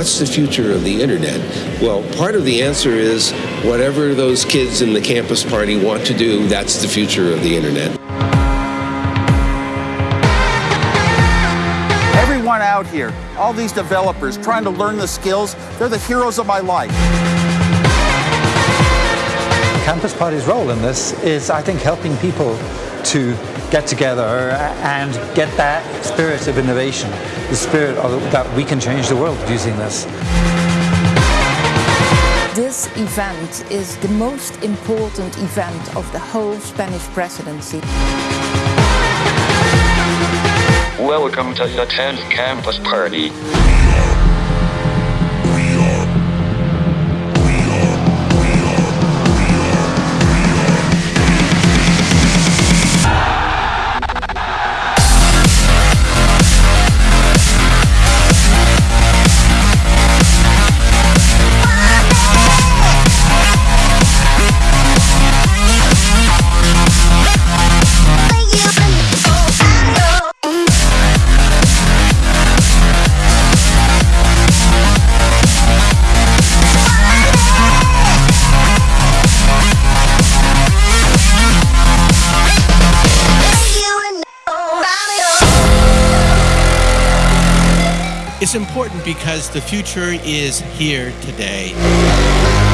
what's the future of the internet? Well, part of the answer is whatever those kids in the campus party want to do, that's the future of the internet. Everyone out here, all these developers trying to learn the skills, they're the heroes of my life. Campus Party's role in this is, I think, helping people to get together and get that spirit of innovation, the spirit of, that we can change the world using this. This event is the most important event of the whole Spanish presidency. Welcome to the 10th Campus Party. It's important because the future is here today.